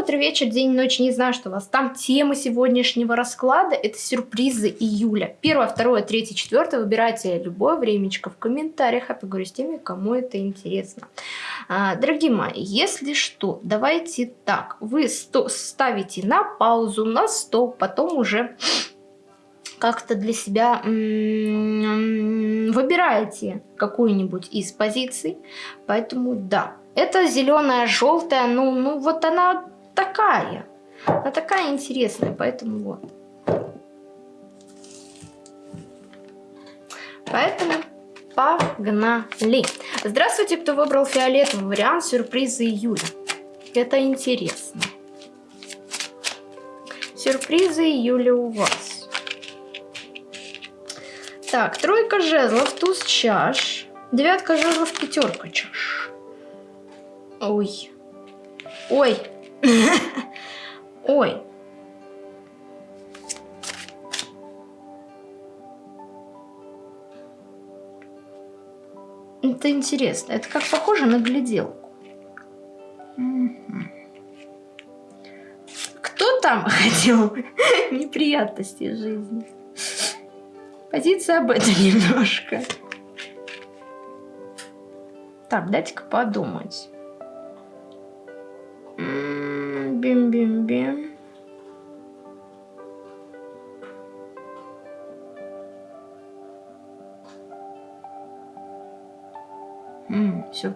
утро, вечер, день, ночь, не знаю, что у вас там. Тема сегодняшнего расклада – это сюрпризы июля. Первое, второе, третье, четвертое. Выбирайте любое времечко в комментариях. Я поговорю с теми, кому это интересно. А, дорогие мои, если что, давайте так. Вы ставите на паузу, на стоп, потом уже как-то для себя выбираете какую-нибудь из позиций. Поэтому да, это зеленая, желтая, ну, ну вот она такая. Она такая интересная, поэтому вот. Поэтому погнали. Здравствуйте, кто выбрал фиолетовый вариант сюрприза июля. Это интересно. Сюрпризы июля у вас. Так, тройка жезлов, туз чаш, девятка жезлов, пятерка чаш. Ой. Ой. Ой. Это интересно. Это как похоже на гляделку. Кто там хотел неприятностей жизни? Позиция об этом немножко. Так, дайте-ка подумать.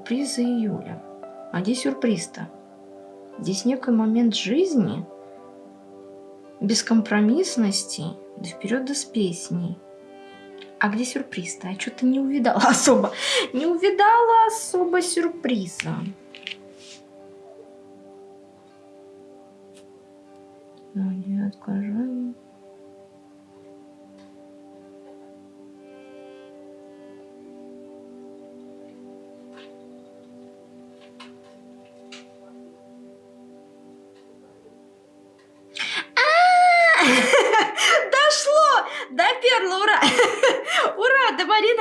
Сюрпризы июля. А где сюрприз-то? Здесь некий момент жизни, бескомпромиссности, да вперед да с песней. А где сюрприз-то? Я что-то не увидала особо. Не увидала особо сюрприза. Ну, не откажу.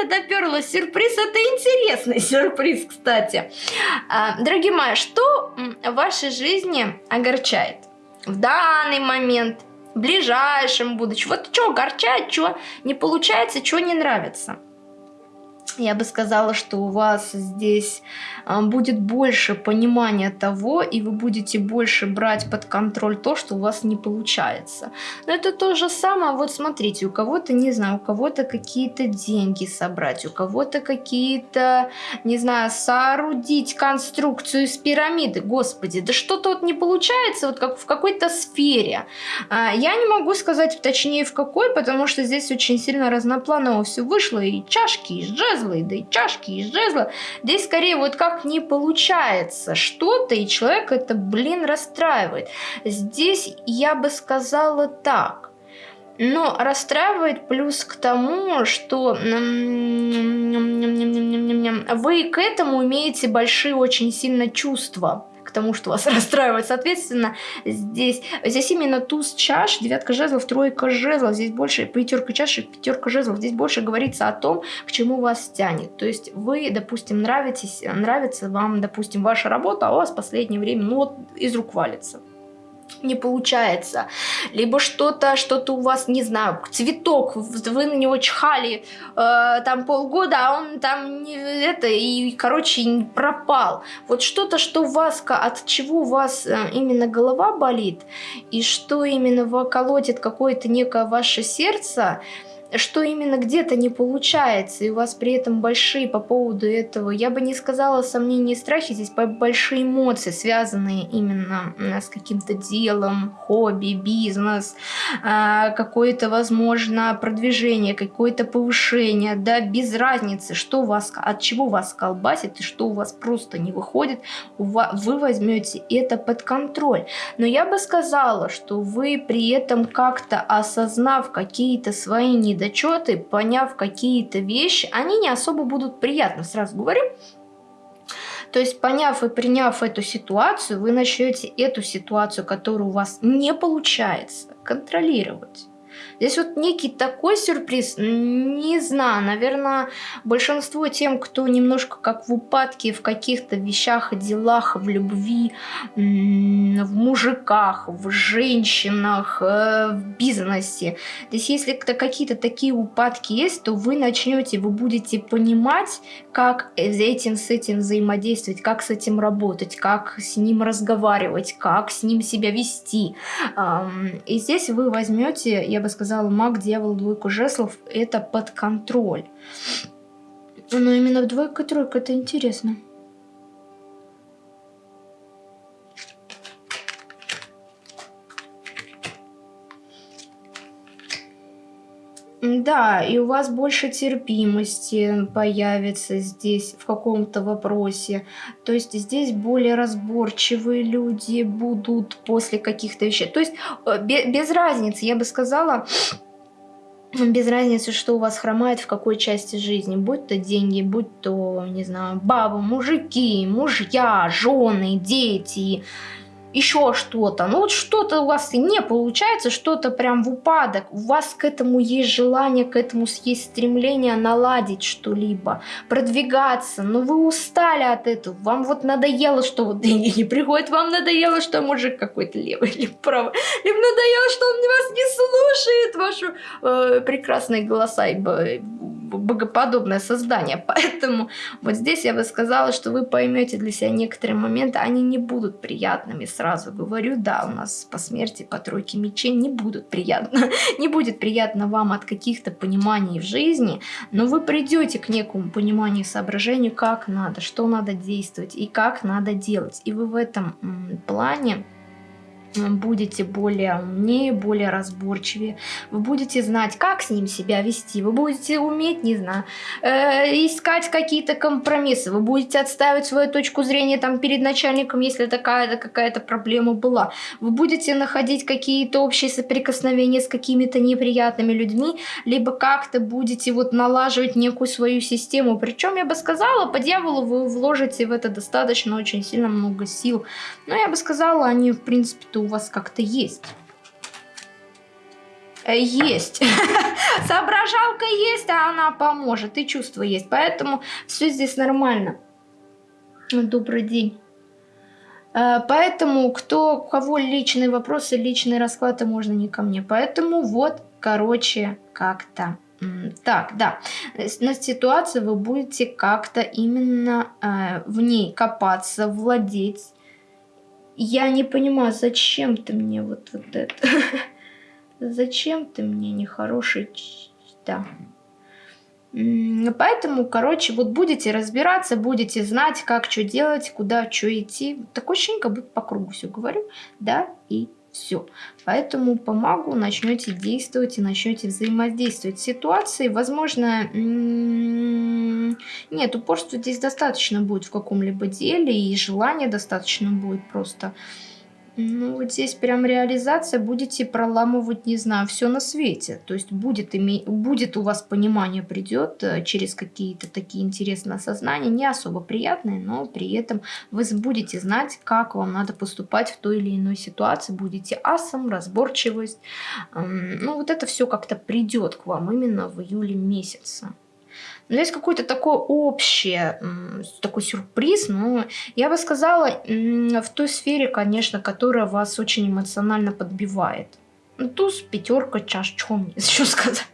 Ура, до Марина доперла. Сюрприз, это интересный сюрприз, кстати. А, дорогие мои, что в вашей жизни огорчает? В данный момент, в ближайшем будущем. Вот что огорчает, что не получается, что не нравится. Я бы сказала, что у вас здесь а, будет больше понимания того, и вы будете больше брать под контроль то, что у вас не получается. Но это то же самое, вот смотрите, у кого-то, не знаю, у кого-то какие-то деньги собрать, у кого-то какие-то, не знаю, соорудить конструкцию из пирамиды. Господи, да что-то вот не получается, вот как в какой-то сфере. А, я не могу сказать точнее в какой, потому что здесь очень сильно разнопланово все вышло, и чашки, и жезлы, да и чашки, и жезлы. Здесь скорее вот как не получается что-то, и человек это, блин, расстраивает. Здесь я бы сказала так. Но расстраивает плюс к тому, что вы к этому имеете большие очень сильно чувства тому, что вас расстраивает. Соответственно, здесь, здесь именно туз чаш, девятка жезлов, тройка жезлов, здесь больше пятерка чаш и пятерка жезлов. Здесь больше говорится о том, к чему вас тянет. То есть вы, допустим, нравитесь, нравится вам, допустим, ваша работа, а у вас в последнее время, ну вот, из рук валится не получается, либо что-то, что-то у вас, не знаю, цветок, вы на него чхали э, там полгода, а он там не, это, и, короче, пропал. Вот что-то, что у вас, от чего у вас э, именно голова болит, и что именно колотит какое-то некое ваше сердце, что именно где-то не получается, и у вас при этом большие по поводу этого, я бы не сказала сомнения и страхи, здесь большие эмоции, связанные именно с каким-то делом, хобби, бизнес, а, какое-то, возможно, продвижение, какое-то повышение, да, без разницы, что вас, от чего вас колбасит и что у вас просто не выходит, вы возьмете это под контроль. Но я бы сказала, что вы при этом как-то осознав какие-то свои недостатки, недочеты, поняв какие-то вещи, они не особо будут приятны, сразу говорю. То есть, поняв и приняв эту ситуацию, вы начнете эту ситуацию, которая у вас не получается, контролировать. Здесь вот некий такой сюрприз, не знаю, наверное, большинство тем, кто немножко как в упадке в каких-то вещах, делах, в любви, в мужиках, в женщинах, э, в бизнесе. Здесь если какие-то такие упадки есть, то вы начнете, вы будете понимать, как этим с этим взаимодействовать, как с этим работать, как с ним разговаривать, как с ним себя вести. И здесь вы возьмете, я бы сказала, маг, дьявол, двойку жеслов, это под контроль. Но именно двойка-тройка, это интересно. Да, и у вас больше терпимости появится здесь в каком-то вопросе. То есть здесь более разборчивые люди будут после каких-то вещей. То есть э, без разницы, я бы сказала, без разницы, что у вас хромает в какой части жизни, будь то деньги, будь то, не знаю, бабы, мужики, мужья, жены, дети, еще что-то. Ну вот что-то у вас не получается, что-то прям в упадок. У вас к этому есть желание, к этому есть стремление наладить что-либо, продвигаться. Но вы устали от этого. Вам вот надоело, что вот деньги не приходят. Вам надоело, что мужик какой-то левый или правый. Либо надоело, что он вас не слушает, ваши э, прекрасные голоса и богоподобное создание. Поэтому вот здесь я бы сказала, что вы поймете для себя некоторые моменты, они не будут приятными, сразу говорю, да, у нас по смерти, по тройке мечей не будут приятно, не будет приятно вам от каких-то пониманий в жизни, но вы придете к некому пониманию и соображению, как надо, что надо действовать и как надо делать. И вы в этом плане будете более умнее, более разборчивее, вы будете знать, как с ним себя вести, вы будете уметь, не знаю, э, искать какие-то компромиссы, вы будете отставить свою точку зрения там перед начальником, если такая-то какая-то проблема была, вы будете находить какие-то общие соприкосновения с какими-то неприятными людьми, либо как-то будете вот налаживать некую свою систему, причем я бы сказала, по дьяволу вы вложите в это достаточно очень сильно много сил, но я бы сказала, они в принципе-то у вас как-то есть. Э, есть. Соображалка есть, а она поможет. И чувство есть. Поэтому все здесь нормально. Добрый день. Э, поэтому, кто, у кого личные вопросы, личные расклады, можно не ко мне. Поэтому вот, короче, как-то. Так, да, на ситуацию вы будете как-то именно э, в ней копаться, владеть, я не понимаю, зачем ты мне вот, вот это? Зачем ты мне нехороший... Да. Поэтому, короче, вот будете разбираться, будете знать, как что делать, куда что идти. Такое ощущение, как будто по кругу все говорю. Да и все. Поэтому по магу начнете действовать и начнете взаимодействовать с ситуацией. Возможно, нет, упорства здесь достаточно будет в каком-либо деле, и желания достаточно будет просто ну, вот здесь прям реализация, будете проламывать, не знаю, все на свете. То есть будет, иметь, будет у вас понимание, придет э, через какие-то такие интересные осознания, не особо приятные, но при этом вы будете знать, как вам надо поступать в той или иной ситуации, будете асом, разборчивость. Ну, вот это все как-то придет к вам именно в июле месяце. Но есть какой-то такой общий, такой сюрприз, но я бы сказала, в той сфере, конечно, которая вас очень эмоционально подбивает. Ну, туз, пятерка, чаш, что мне еще сказать?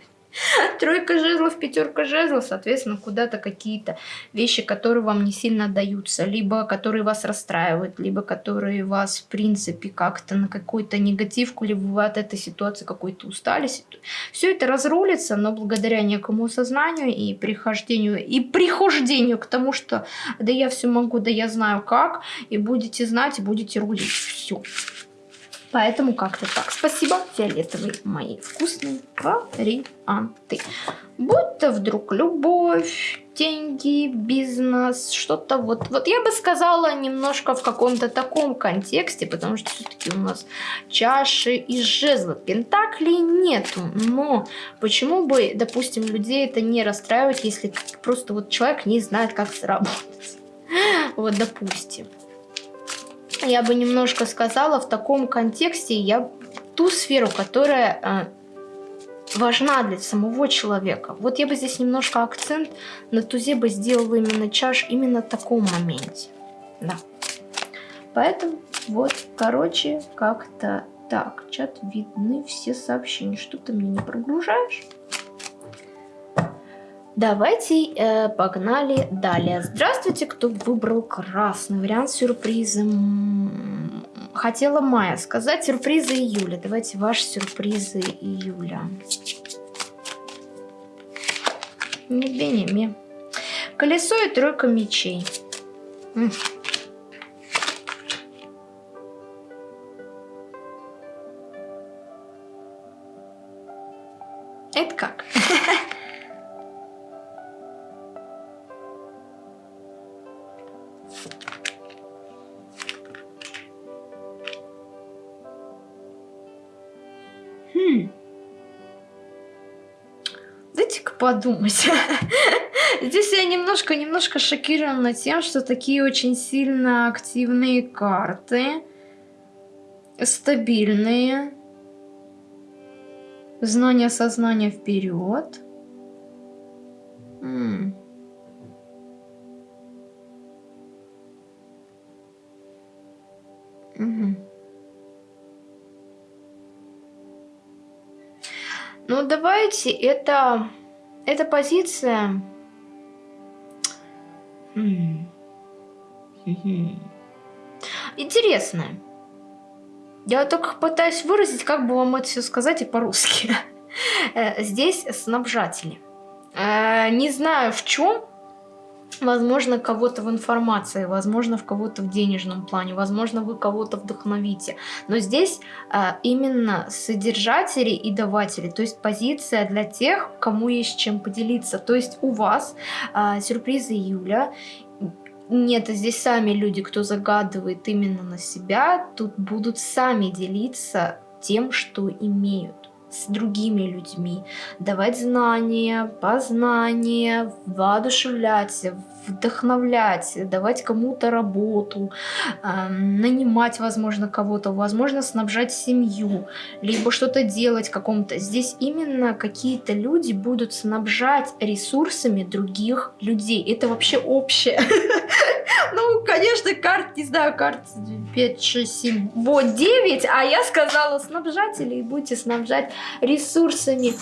Тройка жезлов, пятерка жезлов, соответственно, куда-то какие-то вещи, которые вам не сильно даются, либо которые вас расстраивают, либо которые вас, в принципе, как-то на какой-то негативку, либо вы от этой ситуации какой-то устали. Все это разрулится, но благодаря некому осознанию и прихождению, и прихождению к тому, что да я все могу, да я знаю как, и будете знать, и будете рулить. Все. Поэтому как-то так. Спасибо, фиолетовые мои вкусные варианты. Будь то вдруг любовь, деньги, бизнес, что-то вот. Вот я бы сказала немножко в каком-то таком контексте, потому что все-таки у нас чаши и жезлы. Пентаклей нету, но почему бы, допустим, людей это не расстраивать, если просто вот человек не знает, как заработать. Вот, допустим я бы немножко сказала в таком контексте, я ту сферу, которая важна для самого человека. Вот я бы здесь немножко акцент на тузе бы сделала именно чаш именно в таком моменте. Да. Поэтому вот, короче, как-то так. Чат видны все сообщения. Что ты мне не прогружаешь? Давайте э, погнали далее. Здравствуйте, кто выбрал красный вариант сюрприза. Хотела Майя сказать сюрпризы июля. Давайте ваши сюрпризы июля. Не Колесо и тройка мечей. Это как? подумать. Здесь я немножко, немножко шокирована тем, что такие очень сильно активные карты, стабильные, знание сознания вперед. Угу. Ну, давайте, это, эта позиция... Интересная. Я только пытаюсь выразить, как бы вам это все сказать и по-русски. Э, здесь снабжатели. Э, не знаю в чем, Возможно, кого-то в информации, возможно, в кого-то в денежном плане, возможно, вы кого-то вдохновите. Но здесь а, именно содержатели и даватели, то есть позиция для тех, кому есть чем поделиться. То есть у вас а, сюрпризы июля, нет, здесь сами люди, кто загадывает именно на себя, тут будут сами делиться тем, что имеют с другими людьми, давать знания, познания, воодушевлять, вдохновлять, давать кому-то работу, э, нанимать, возможно, кого-то, возможно, снабжать семью, либо что-то делать какому-то. Здесь именно какие-то люди будут снабжать ресурсами других людей. Это вообще общее. Ну, конечно, карт, не знаю, карт 5, 6, 7, вот 9, а я сказала снабжатели, и будете снабжать ресурсами.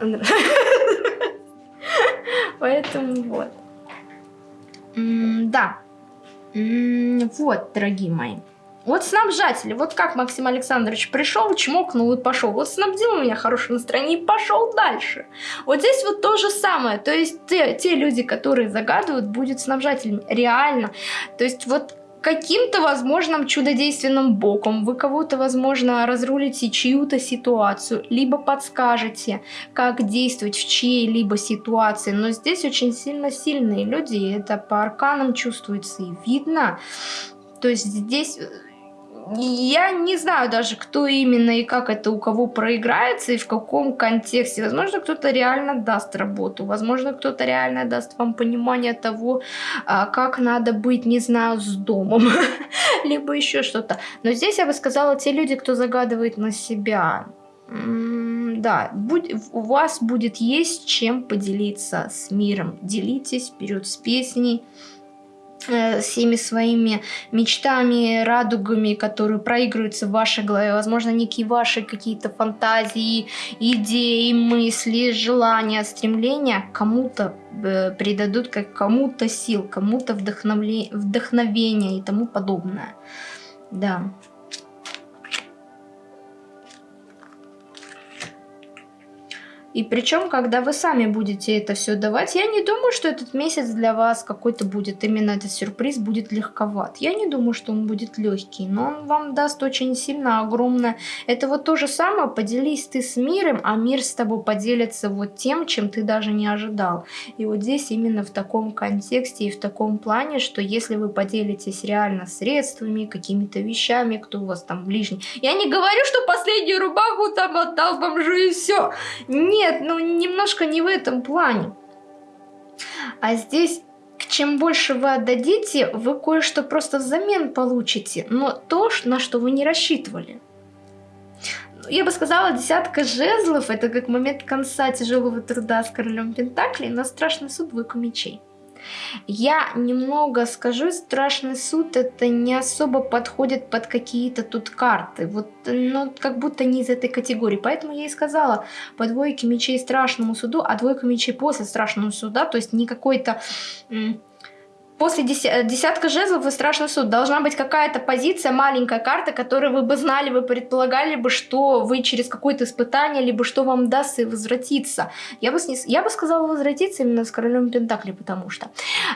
Поэтому вот. Да. Вот, дорогие мои. Вот снабжатели, вот как Максим Александрович пришел, чмокнул и пошел. Вот снабдил меня хорошее настроение и пошел дальше. Вот здесь вот то же самое. То есть те, те люди, которые загадывают, будут снабжателями. Реально. То есть вот каким-то, возможным чудодейственным боком вы кого-то, возможно, разрулите чью-то ситуацию, либо подскажете, как действовать в чьей-либо ситуации. Но здесь очень сильно сильные люди, это по арканам чувствуется и видно. То есть здесь я не знаю даже, кто именно и как это у кого проиграется и в каком контексте. Возможно, кто-то реально даст работу, возможно, кто-то реально даст вам понимание того, а, как надо быть, не знаю, с домом, либо еще что-то. Но здесь я бы сказала, те люди, кто загадывает на себя, да, у вас будет есть чем поделиться с миром. Делитесь вперед с песней, всеми своими мечтами, радугами, которые проигрываются в вашей голове, возможно, некие ваши какие-то фантазии, идеи, мысли, желания, стремления кому-то э, придадут как кому-то сил, кому-то вдохновение и тому подобное. Да. И причем, когда вы сами будете это все давать, я не думаю, что этот месяц для вас какой-то будет, именно этот сюрприз будет легковат. Я не думаю, что он будет легкий, но он вам даст очень сильно огромное. Это вот то же самое, поделись ты с миром, а мир с тобой поделится вот тем, чем ты даже не ожидал. И вот здесь именно в таком контексте и в таком плане, что если вы поделитесь реально средствами, какими-то вещами, кто у вас там ближний. Я не говорю, что последнюю рубаху там отдал бомжу и все. Нет, ну немножко не в этом плане. А здесь чем больше вы отдадите, вы кое-что просто взамен получите, но то, на что вы не рассчитывали. Я бы сказала, десятка жезлов, это как момент конца тяжелого труда с королем Пентаклей, но страшный суд двойка мечей. Я немного скажу, страшный суд это не особо подходит под какие-то тут карты. Вот, ну, как будто не из этой категории. Поэтому я и сказала, по двойке мечей страшному суду, а двойка мечей после страшного суда, то есть не какой-то после э, десятка жезлов и страшный суд должна быть какая-то позиция, маленькая карта, которую вы бы знали, вы предполагали бы, что вы через какое-то испытание, либо что вам даст и возвратиться. Я бы, снес, я бы сказала возвратиться именно с королем Пентакли, потому что.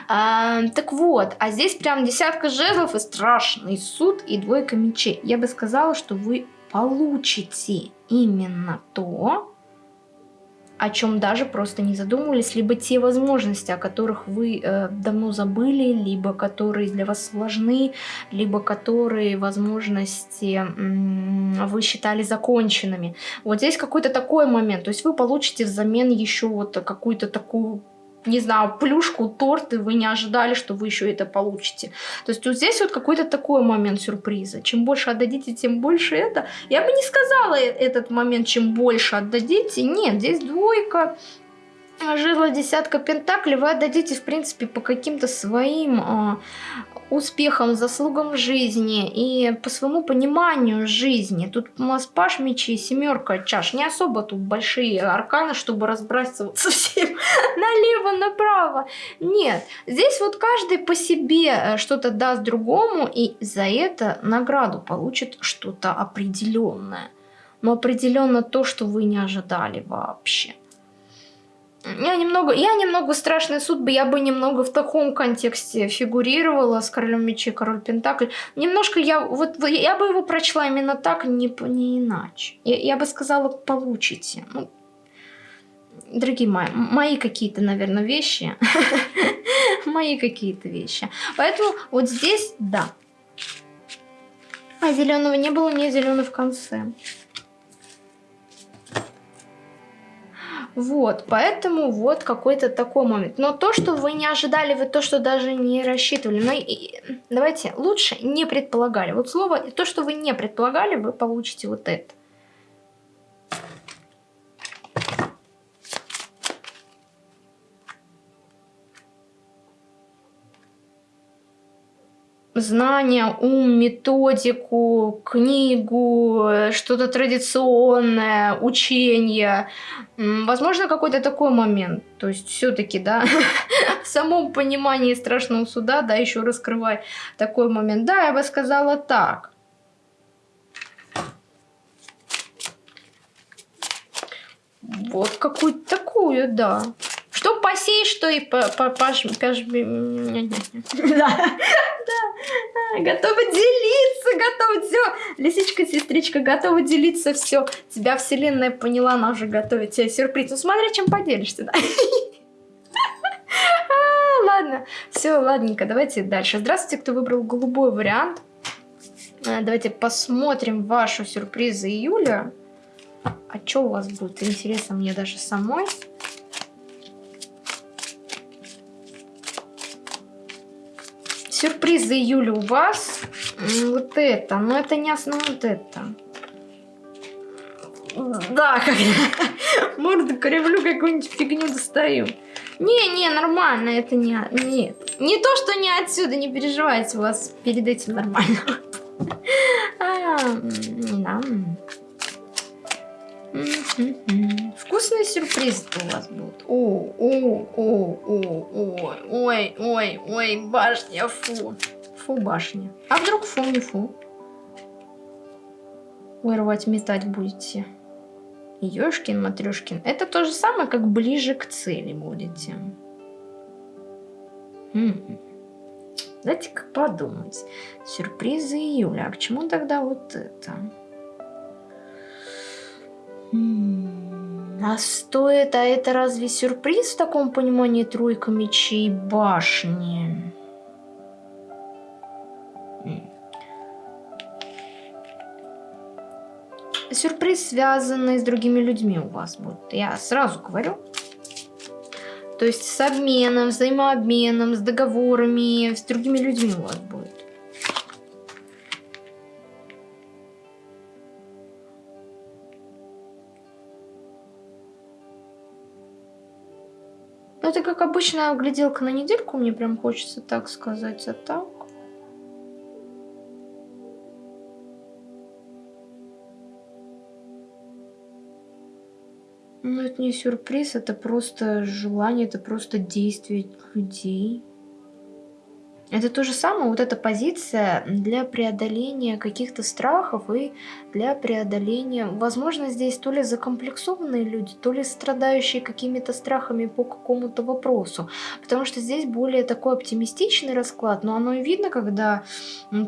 А, так вот, а здесь прям десятка жезлов и страшный суд и двойка мечей. Я бы сказала, что вы получите именно то, о чем даже просто не задумывались, либо те возможности, о которых вы э, давно забыли, либо которые для вас сложны, либо которые возможности э, вы считали законченными. Вот здесь какой-то такой момент, то есть вы получите взамен еще вот какую-то такую не знаю, плюшку, торт, и вы не ожидали, что вы еще это получите. То есть вот здесь вот какой-то такой момент сюрприза. Чем больше отдадите, тем больше это. Я бы не сказала э, этот момент, чем больше отдадите. Нет, здесь двойка, жезла десятка пентаклей вы отдадите, в принципе, по каким-то своим а, успехам, заслугам жизни и по своему пониманию жизни. Тут у нас паш мечей, семерка чаш. Не особо тут большие арканы, чтобы разбрасываться всем налево-направо. Нет, здесь вот каждый по себе э, что-то даст другому и за это награду получит что-то определенное. Но определенно то, что вы не ожидали вообще. Я немного, я немного страшный суд бы, я бы немного в таком контексте фигурировала с королем мечей, король пентакль. Немножко я, вот я бы его прочла именно так, не, не иначе. Я, я бы сказала, получите. Ну, дорогие мои, мои какие-то, наверное, вещи. мои какие-то вещи. Поэтому вот здесь, да. А зеленого не было, не зеленый в конце. Вот, поэтому вот какой-то такой момент. Но то, что вы не ожидали, вы то, что даже не рассчитывали. Но и, давайте лучше не предполагали. Вот слово, то, что вы не предполагали, вы получите вот это. Знания, ум, методику, книгу, что-то традиционное, учение. Возможно, какой-то такой момент. То есть все-таки, да, в самом понимании страшного суда, да, еще раскрывай такой момент. Да, я бы сказала так. Вот какую-то такую, да. Что посеешь, что и по, по, паш, паш, да, да, готова делиться, готова все. Лисичка, сестричка, готова делиться, все. Тебя вселенная поняла, она уже готовит тебе сюрприз. Ну смотри, чем поделишься, да. А, ладно, все, ладненько, давайте дальше. Здравствуйте, кто выбрал голубой вариант. А, давайте посмотрим вашу сюрпризы июля. А что у вас будет? Интересно мне даже самой. Сюрприз за июля у вас. Вот это. Но это не основное вот это. Да, как морду кривлю, какую-нибудь фигню достаю. Не-не, нормально, это не... Нет. Не то, что не отсюда, не переживайте, у вас перед этим нормально. Да. Вкусные сюрпризы у вас будут. О, о, о, о, ой, ой, ой, ой, башня, фу. Фу, башня. А вдруг фу, не фу? Вырвать, метать будете. Ёшкин, Матрёшкин. Это то же самое, как ближе к цели будете. М Дайте-ка подумать. Сюрпризы июля. А к чему тогда вот это? А стоит, а это разве сюрприз в таком понимании тройка мечей башни? Сюрприз, связанный с другими людьми у вас будет. Я сразу говорю. То есть с обменом, взаимообменом, с договорами, с другими людьми у вас будет. Обычная гляделка на недельку, мне прям хочется так сказать, а так... Ну, это не сюрприз, это просто желание, это просто действие людей. Это то же самое, вот эта позиция для преодоления каких-то страхов и для преодоления, возможно, здесь то ли закомплексованные люди, то ли страдающие какими-то страхами по какому-то вопросу. Потому что здесь более такой оптимистичный расклад, но оно и видно, когда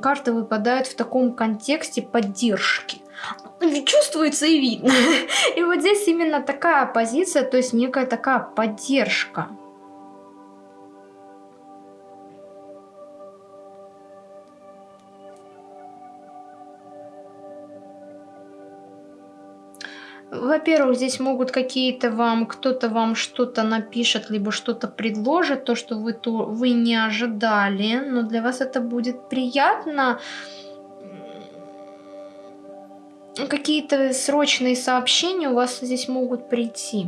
карты выпадают в таком контексте поддержки чувствуется и видно. И вот здесь именно такая позиция, то есть некая такая поддержка. Во-первых, здесь могут какие-то вам, кто-то вам что-то напишет, либо что-то предложит, то, что вы, то, вы не ожидали, но для вас это будет приятно. Какие-то срочные сообщения у вас здесь могут прийти.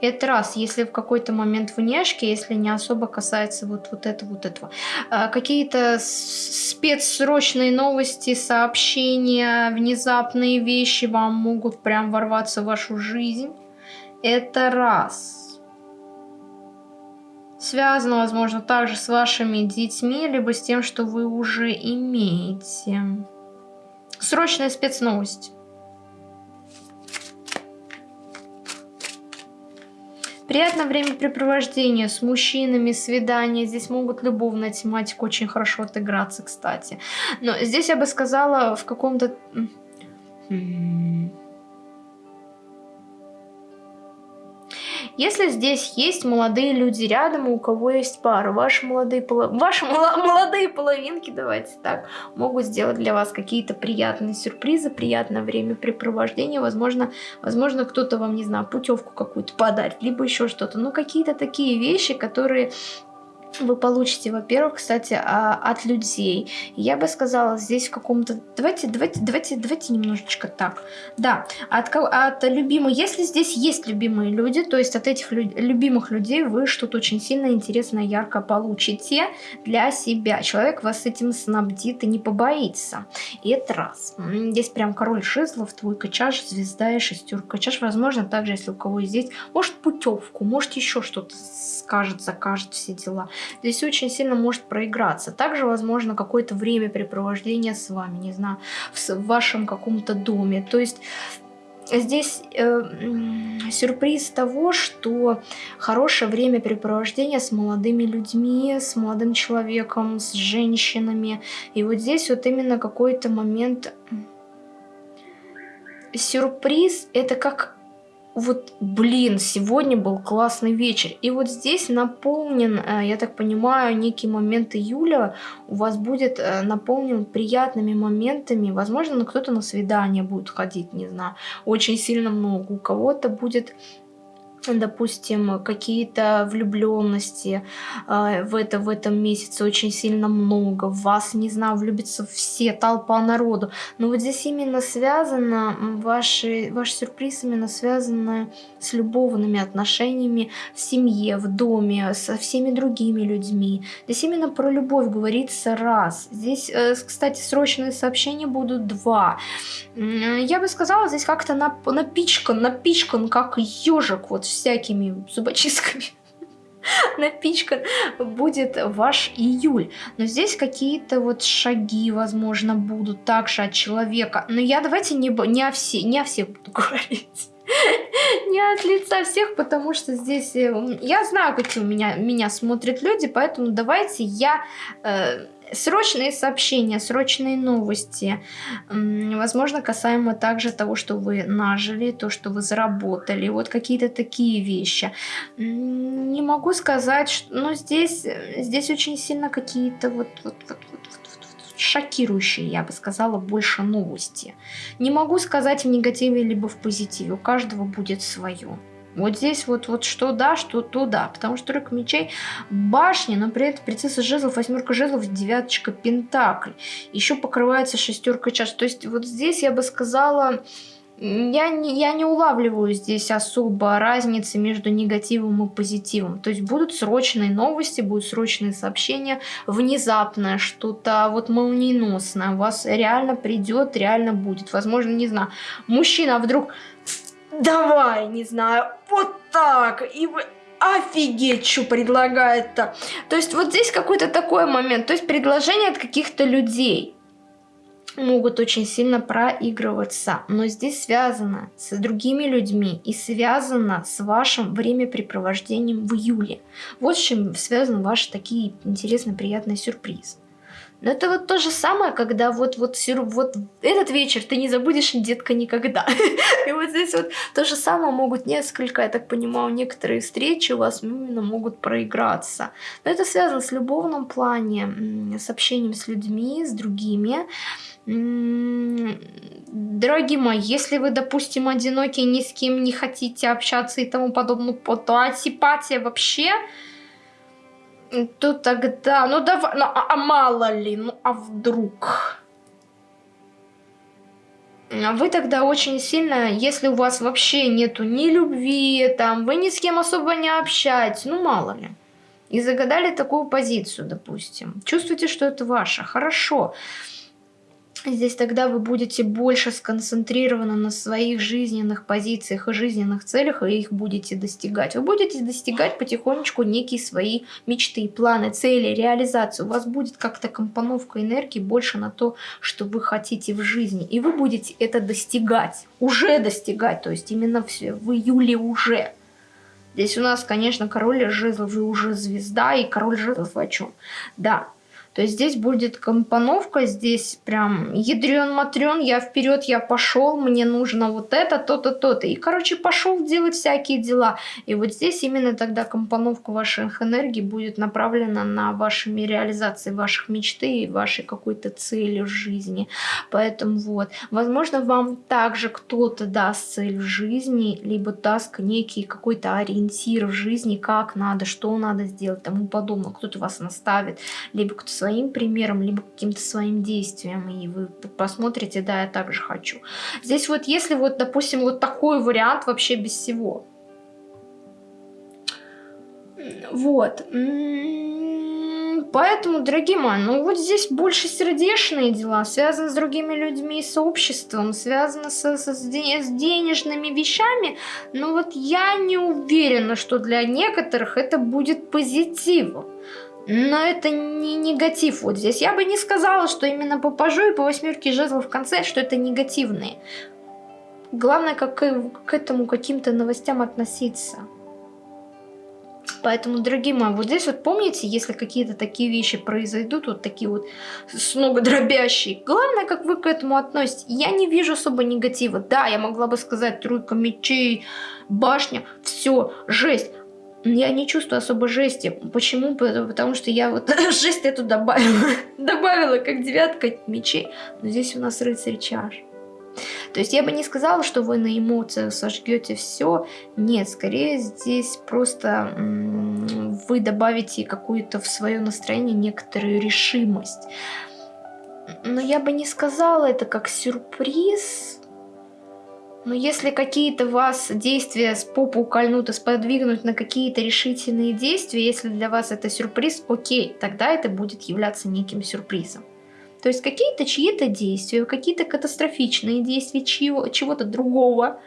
Это раз, если в какой-то момент внешки, если не особо касается вот, вот этого, вот этого. А, Какие-то спецсрочные новости, сообщения, внезапные вещи вам могут прям ворваться в вашу жизнь. Это раз. Связано, возможно, также с вашими детьми, либо с тем, что вы уже имеете. Срочная спецновость. Приятное времяпрепровождение с мужчинами, свидания. Здесь могут любовная тематика очень хорошо отыграться, кстати. Но здесь я бы сказала в каком-то... Если здесь есть молодые люди рядом, у кого есть пара, ваши молодые, поло... ваши молодые половинки, давайте так, могут сделать для вас какие-то приятные сюрпризы, приятное времяпрепровождение. Возможно, возможно кто-то вам, не знаю, путевку какую-то подарит, либо еще что-то. Ну, какие-то такие вещи, которые вы получите, во-первых, кстати, а, от людей. Я бы сказала, здесь в каком-то... Давайте, давайте, давайте, давайте немножечко так. Да, от, от любимых... Если здесь есть любимые люди, то есть от этих лю любимых людей вы что-то очень сильно интересное, ярко получите для себя. Человек вас этим снабдит и не побоится. И это раз. Здесь прям король жезлов, твой качаш, звезда и шестерка чаш. Возможно, также, если у кого здесь, может путевку, может еще что-то скажет, закажет, все дела здесь очень сильно может проиграться. Также, возможно, какое-то времяпрепровождение с вами, не знаю, в вашем каком-то доме. То есть здесь э, сюрприз того, что хорошее времяпрепровождение с молодыми людьми, с молодым человеком, с женщинами. И вот здесь вот именно какой-то момент... Сюрприз — это как вот, блин, сегодня был классный вечер. И вот здесь наполнен, э, я так понимаю, некий момент июля у вас будет э, наполнен приятными моментами. Возможно, кто-то на свидание будет ходить, не знаю, очень сильно много. У кого-то будет допустим, какие-то влюбленности э, в, это, в этом месяце очень сильно много, в вас, не знаю, влюбится все, толпа народу. Но вот здесь именно связано, ваши, ваш сюрприз именно связан с любовными отношениями в семье, в доме, со всеми другими людьми. Здесь именно про любовь говорится раз. Здесь, э, кстати, срочные сообщения будут два. Я бы сказала, здесь как-то напичкан, напичкан, как ежик, вот всякими зубочистками напичкан будет ваш июль. Но здесь какие-то вот шаги, возможно, будут также от человека. Но я давайте не, не, о, все, не о всех буду говорить. Не от лица всех, потому что здесь... Э, я знаю, какие у меня, меня смотрят люди, поэтому давайте я... Э, Срочные сообщения, срочные новости. Возможно, касаемо также того, что вы нажили, то, что вы заработали. Вот какие-то такие вещи. Не могу сказать, что... Но здесь, здесь очень сильно какие-то вот, вот, вот, вот, вот шокирующие, я бы сказала, больше новости. Не могу сказать в негативе либо в позитиве. У каждого будет свое. Вот здесь вот, вот что да, что то да. Потому что тройка мечей башни, но при этом принцесса жезлов, восьмерка жезлов, девяточка пентаклей. Еще покрывается шестерка чаш. То есть вот здесь я бы сказала, я не, я не улавливаю здесь особо разницы между негативом и позитивом. То есть будут срочные новости, будут срочные сообщения, внезапное что-то вот молниеносное. У вас реально придет, реально будет. Возможно, не знаю, мужчина вдруг давай, не знаю, вот так, и вы офигеть, что предлагает-то. То есть вот здесь какой-то такой момент, то есть предложение от каких-то людей могут очень сильно проигрываться, но здесь связано с другими людьми и связано с вашим времяпрепровождением в июле. Вот с чем связаны ваши такие интересные, приятные сюрпризы. Но это вот то же самое, когда вот, вот, вот этот вечер ты не забудешь, детка, никогда. И вот здесь вот то же самое могут несколько, я так понимаю, некоторые встречи у вас именно могут проиграться. Но это связано с любовным плане, с общением с людьми, с другими. Дорогие мои, если вы, допустим, одиноки, ни с кем не хотите общаться и тому подобное, то антипатия вообще то тогда, ну давай, ну а, а мало ли, ну а вдруг? А вы тогда очень сильно, если у вас вообще нету ни любви, там, вы ни с кем особо не общаетесь, ну мало ли. И загадали такую позицию, допустим. Чувствуете, что это ваше, хорошо. Хорошо. Здесь тогда вы будете больше сконцентрированы на своих жизненных позициях и жизненных целях, и их будете достигать. Вы будете достигать потихонечку некие свои мечты, планы, цели, реализацию. У вас будет как-то компоновка энергии больше на то, что вы хотите в жизни. И вы будете это достигать, уже достигать, то есть именно все, в июле уже. Здесь у нас, конечно, король жезлов, вы уже звезда, и король жезлов о чем? Да, то есть здесь будет компоновка, здесь прям ядрен-матрен, я вперед, я пошел, мне нужно вот это, то-то, то-то. И, короче, пошел делать всякие дела. И вот здесь именно тогда компоновка ваших энергий будет направлена на вашими реализации ваших мечты и вашей какой-то цели в жизни. Поэтому вот, возможно, вам также кто-то даст цель в жизни, либо даст некий какой-то ориентир в жизни, как надо, что надо сделать, тому подобное. Кто-то вас наставит, либо кто своим примером, либо каким-то своим действием, и вы посмотрите, да, я также хочу. Здесь вот, если вот, допустим, вот такой вариант вообще без всего. Вот. Поэтому, дорогие мои, ну вот здесь больше сердечные дела, связаны с другими людьми, с обществом, связаны со, со, с, денежными вещами. Но вот я не уверена, что для некоторых это будет позитивом. Но это не негатив вот здесь. Я бы не сказала, что именно по пажу и по восьмерке жезлов в конце, что это негативные. Главное, как к этому каким-то новостям относиться. Поэтому, дорогие мои, вот здесь вот помните, если какие-то такие вещи произойдут, вот такие вот с дробящие, главное, как вы к этому относитесь. Я не вижу особо негатива. Да, я могла бы сказать тройка мечей, башня, все, жесть я не чувствую особо жести. Почему? Потому что я вот жесть эту добавила. добавила как девятка мечей. Но здесь у нас рыцарь чаш. То есть я бы не сказала, что вы на эмоциях сожгете все. Нет, скорее здесь просто вы добавите какую-то в свое настроение некоторую решимость. Но я бы не сказала это как сюрприз. Но если какие-то вас действия с попу кольнут и сподвигнут на какие-то решительные действия, если для вас это сюрприз, окей, тогда это будет являться неким сюрпризом. То есть какие-то чьи-то действия, какие-то катастрофичные действия чего-то другого,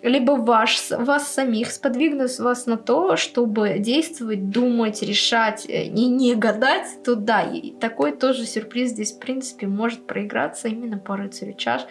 либо ваш, вас самих сподвигнут вас на то, чтобы действовать, думать, решать, э, не гадать, то да, и такой тоже сюрприз здесь в принципе может проиграться именно по рыцарю чаш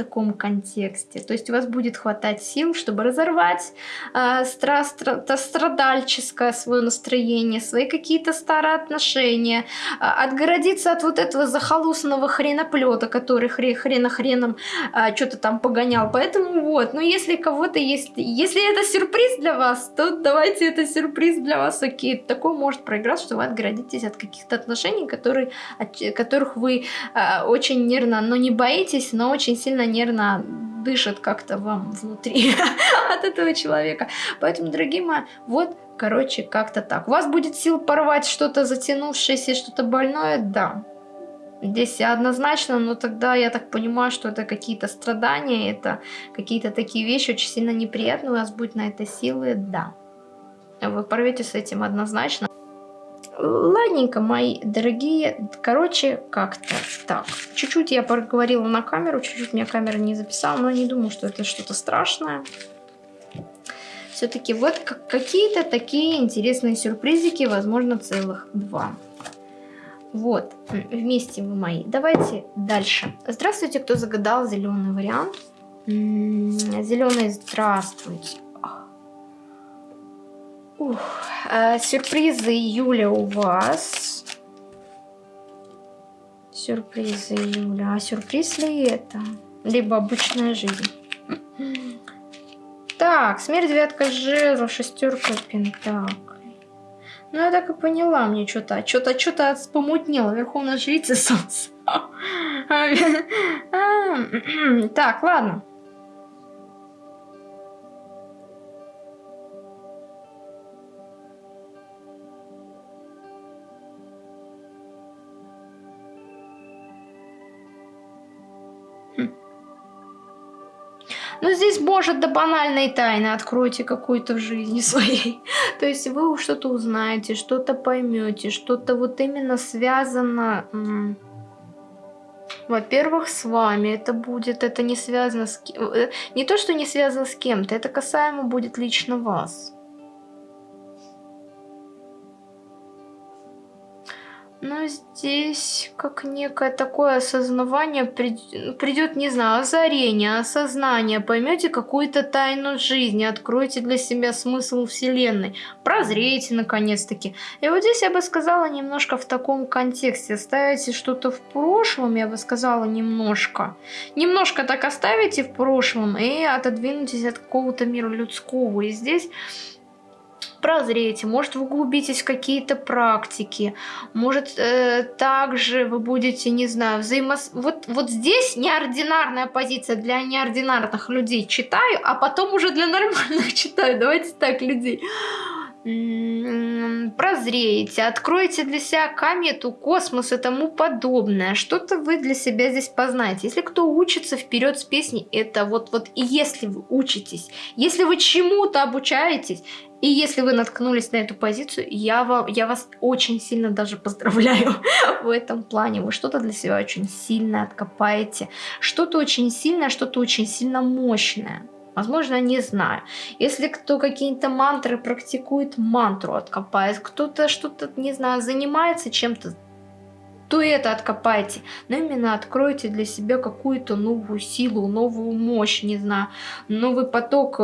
таком контексте. То есть у вас будет хватать сил, чтобы разорвать э, стра стра страдальческое свое настроение, свои какие-то старые отношения, э, отгородиться от вот этого захолустного хреноплета, который хре хрена-хреном э, что-то там погонял. Поэтому вот, ну если кого-то есть, если это сюрприз для вас, то давайте это сюрприз для вас, окей. Такое может проиграть, что вы отгородитесь от каких-то отношений, которые, от которых вы э, очень нервно, но не боитесь, но очень сильно нервно дышит как-то вам внутри от этого человека. Поэтому, дорогие мои, вот, короче, как-то так. У вас будет сил порвать что-то затянувшееся, что-то больное? Да. Здесь однозначно, но тогда я так понимаю, что это какие-то страдания, это какие-то такие вещи очень сильно неприятные, у вас будет на это силы, да. Вы порвете с этим однозначно. Ладненько, мои дорогие. Короче, как-то так. Чуть-чуть я проговорила на камеру, чуть-чуть меня камера не записала, но не думаю, что это что-то страшное. Все-таки вот какие-то такие интересные сюрпризики, возможно, целых два. Вот, вместе вы мои. Давайте дальше. Здравствуйте, кто загадал зеленый вариант. Зеленый, здравствуйте. Ух, а, сюрпризы июля у вас. Сюрпризы июля. А сюрприз ли это? Либо обычная жизнь. Так, смерть девятка жезлов, шестерка пентаклей. Ну, я так и поняла, мне что-то, что-то, что-то помутнело. Верховная жрица солнца. Так, ладно. Может, до банальной тайны откройте какую-то в жизни своей. То есть вы что-то узнаете, что-то поймете, что-то вот именно связано... Во-первых, с вами это будет, это не связано с. Э, не то, что не связано с кем-то, это касаемо будет лично вас. Но здесь как некое такое осознавание придет, не знаю, озарение, осознание. Поймете какую-то тайну жизни, откройте для себя смысл Вселенной, прозрейте наконец-таки. И вот здесь я бы сказала немножко в таком контексте. Ставите что-то в прошлом, я бы сказала немножко. Немножко так оставите в прошлом и отодвинутесь от какого-то мира людского. И здесь прозреете, может вы углубитесь в какие-то практики, может э, также вы будете, не знаю, взаимос... Вот, вот здесь неординарная позиция для неординарных людей. Читаю, а потом уже для нормальных читаю, давайте так, людей прозреете, откроете для себя комету, космос и тому подобное. Что-то вы для себя здесь познаете. Если кто учится вперед с песней, это вот, вот и если вы учитесь, если вы чему-то обучаетесь, и если вы наткнулись на эту позицию, я, вам, я вас очень сильно даже поздравляю в этом плане. Вы что-то для себя очень сильно откопаете. Что-то очень сильное, что-то очень сильно мощное. Возможно, не знаю. Если кто какие-то мантры практикует, мантру откопает. Кто-то что-то, не знаю, занимается чем-то, то это откопайте. Но именно откройте для себя какую-то новую силу, новую мощь, не знаю, новый поток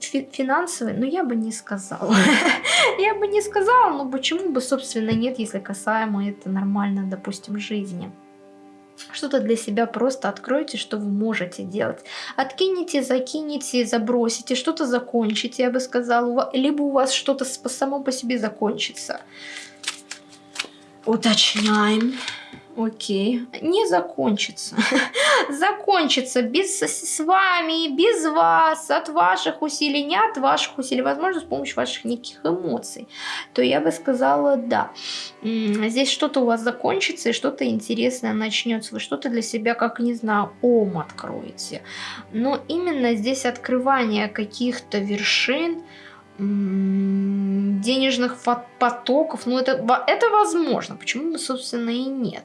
финансовый, но я бы не сказала. я бы не сказала, но почему бы, собственно, нет, если касаемо это нормально, допустим, жизни. Что-то для себя просто откройте, что вы можете делать. Откинете, закинете, забросите, что-то закончите, я бы сказала. Либо у вас что-то само по себе закончится. Уточняем. Окей. Не закончится. закончится без, с вами, без вас, от ваших усилий, не от ваших усилий, возможно, с помощью ваших неких эмоций. То я бы сказала, да. Здесь что-то у вас закончится и что-то интересное начнется. Вы что-то для себя, как, не знаю, ом откроете. Но именно здесь открывание каких-то вершин, денежных потоков, ну это, это возможно, почему бы, собственно, и нет.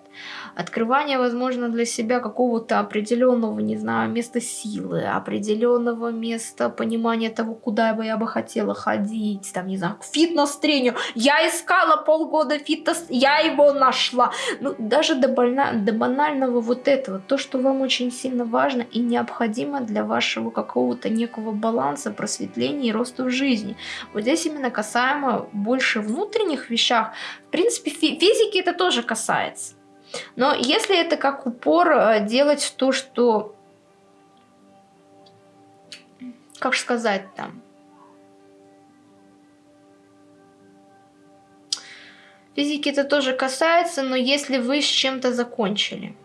Открывание, возможно, для себя какого-то определенного, не знаю, места силы, определенного места понимания того, куда бы я бы хотела ходить, там, не знаю, к фитнес-тренеру. Я искала полгода фитнес, я его нашла. Ну, даже до, больна, до банального вот этого, то, что вам очень сильно важно и необходимо для вашего какого-то некого баланса, просветления и роста в жизни. Вот здесь именно касаемо больше внутренних вещах. В принципе, физики это тоже касается. Но если это как упор э, делать то, что... Как сказать там? Физики это тоже касается, но если вы с чем-то закончили.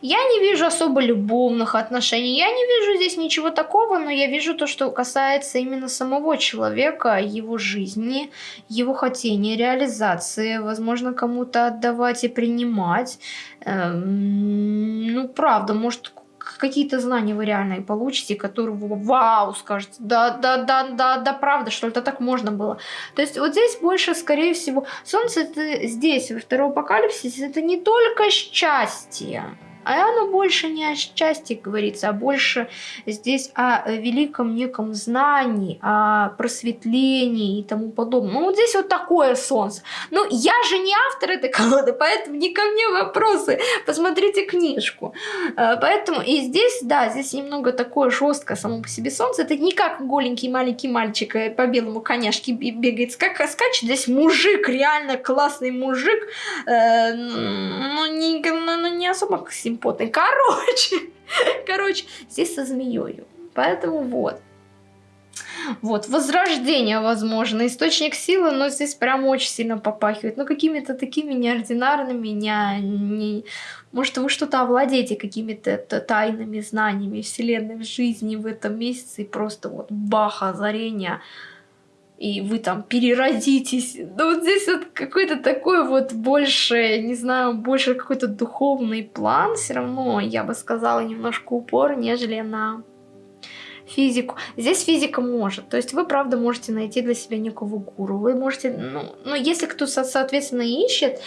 Я не вижу особо любовных отношений, я не вижу здесь ничего такого, но я вижу то, что касается именно самого человека, его жизни, его хотения, реализации, возможно, кому-то отдавать и принимать. Эм, ну, правда, может, какие-то знания вы реально и получите, которые вау, скажете, да, да, да, да, да, правда, что это так можно было. То есть вот здесь больше, скорее всего, Солнце это здесь, во втором апокалипсисе, это не только счастье, а оно больше не о счастье говорится, а больше здесь о великом неком знании, о просветлении и тому подобное. Ну, вот здесь вот такое солнце. Ну, я же не автор этой колоды, поэтому не ко мне вопросы. Посмотрите книжку. Э, поэтому и здесь, да, здесь немного такое жесткое само по себе солнце. Это не как голенький маленький мальчик э, по белому коняшке бегает, как скачет. Здесь мужик, реально классный мужик. Э, ну, не, ну, ну, не особо симпатичный потный. Короче, короче, здесь со змеей. Поэтому вот. Вот, возрождение, возможно, источник силы, но здесь прям очень сильно попахивает. Ну, какими-то такими неординарными, не, не... может, вы что-то овладеете какими-то тайными знаниями вселенной, жизни в этом месяце, и просто вот бах, озарение и вы там переродитесь. Но вот здесь вот какой-то такой вот больше, не знаю, больше какой-то духовный план все равно, я бы сказала, немножко упор, нежели на физику. Здесь физика может. То есть вы, правда, можете найти для себя некого гуру. Вы можете, ну, ну если кто, соответственно, ищет,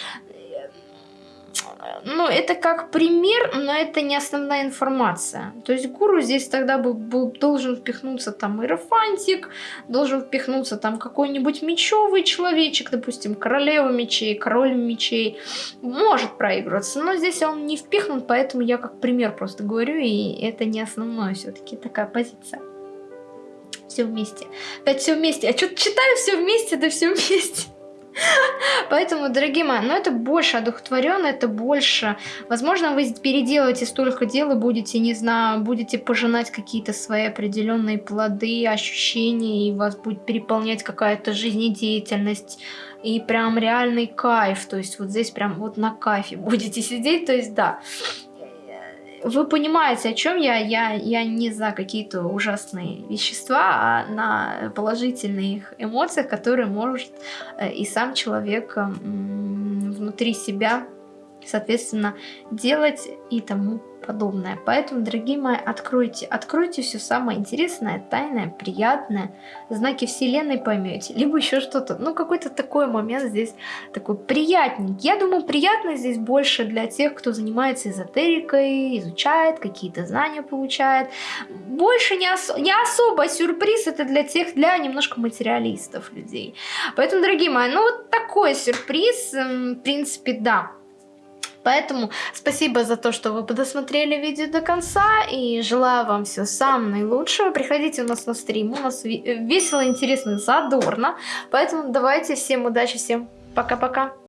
ну, это как пример, но это не основная информация. То есть гуру здесь тогда бы был, должен впихнуться там иерофантик, должен впихнуться там какой-нибудь мечевый человечек, допустим, королева мечей, король мечей. Может проигрываться, но здесь он не впихнут, поэтому я как пример просто говорю, и это не основное все-таки такая позиция. Все вместе. Опять все вместе. А что-то читаю все вместе, да все вместе. Поэтому, дорогие мои, ну это больше одухотворенно, это больше... Возможно, вы переделаете столько дел и будете, не знаю, будете пожинать какие-то свои определенные плоды, ощущения, и вас будет переполнять какая-то жизнедеятельность, и прям реальный кайф, то есть вот здесь прям вот на кайфе будете сидеть, то есть да, вы понимаете, о чем я. я. Я не за какие-то ужасные вещества, а на положительных эмоциях, которые может э, и сам человек внутри себя, соответственно, делать и тому подобное. Поэтому, дорогие мои, откройте, откройте все самое интересное, тайное, приятное, знаки вселенной поймете, либо еще что-то, ну какой-то такой момент здесь такой приятненький. Я думаю, приятно здесь больше для тех, кто занимается эзотерикой, изучает, какие-то знания получает. Больше не, ос не особо сюрприз, это для тех, для немножко материалистов людей. Поэтому, дорогие мои, ну вот такой сюрприз, в принципе, да. Поэтому спасибо за то, что вы досмотрели видео до конца. И желаю вам всего самого наилучшего. Приходите у нас на стрим. У нас весело, интересно, задорно. Поэтому давайте всем удачи, всем пока-пока.